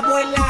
abuela.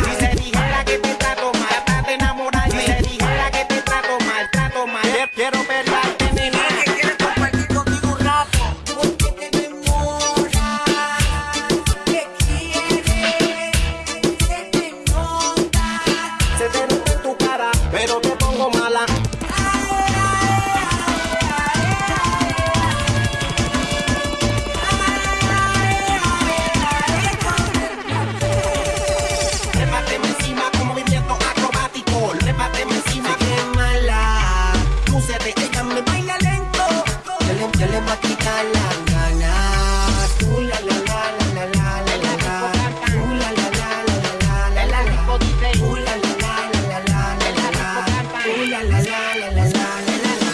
yo le voy a quitar las ganas. Uh, la la la la la la la la la. Uh, la la la la la la la la. Uh, la la la la la la la la. Uh, la la la la la la la la.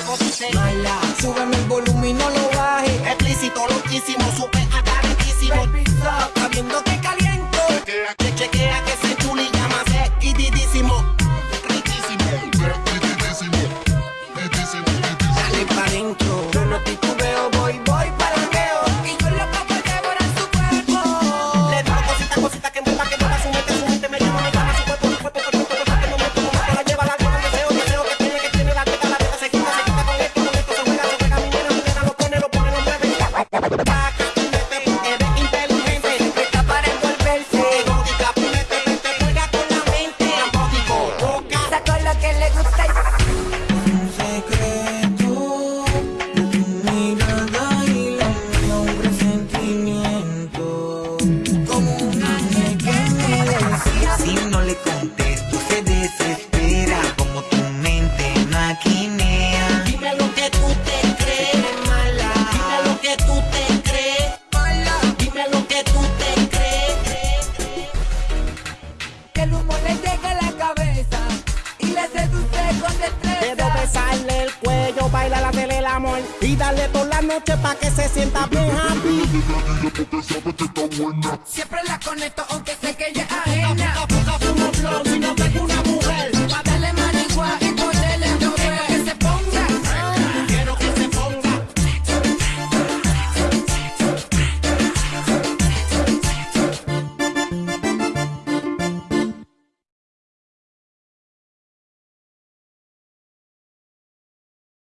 Mala, súbeme el volumen y no lo baje. Explícito, loquísimo, super. besarle el cuello, baila la tele el amor y darle toda la noche pa' que se sienta bien happy. Siempre la conecto aunque sé que ella es